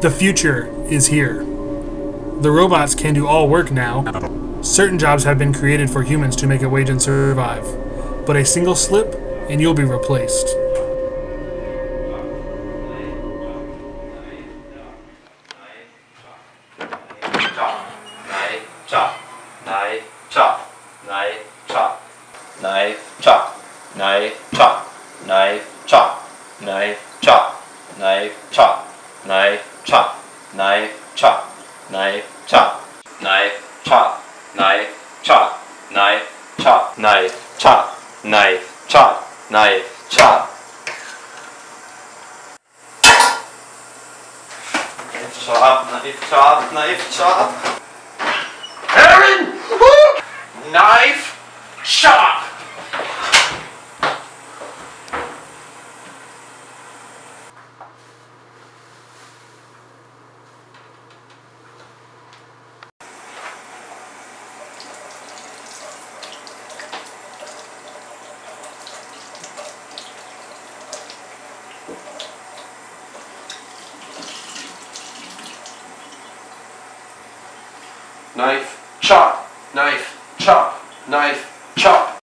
The future is here. The robots can do all work now. Certain jobs have been created for humans to make a wage and survive. But a single slip, and you'll be replaced. knife chop knife chop knife chop knife chop knife chop knife chop knife chop knife chop knife chop knife chop knife chop knife chop knife chop knife chop knife! Chop knife chop Knife chop, knife chop, knife chop. Aaron! Knife chop! Knife chop, knife chop, knife chop.